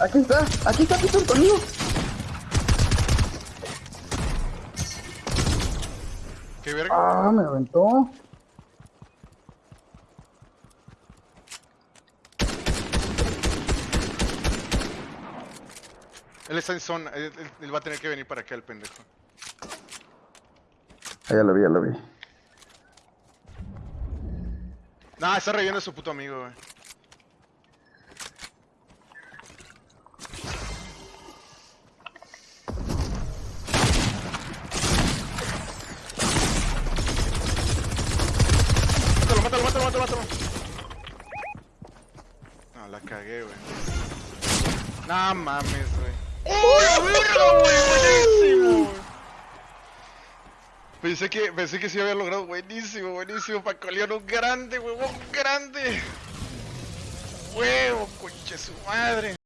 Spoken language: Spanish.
Aquí está, aquí está, aquí está conmigo. ¿Qué verga? Ah, me aventó. Él está en zona. Él, él- él va a tener que venir para acá, el pendejo. Ah, ya lo vi, ya lo vi. Nah, está reviendo a su puto amigo, güey. No, la cagué, güey. No mames, güey. ¡Oh, la verga, güey! ¡Buenísimo! güey! Pensé que, pensé que sí había logrado. Buenísimo, buenísimo. Paco León, un grande, huevón, grande. Huevo, conche su madre.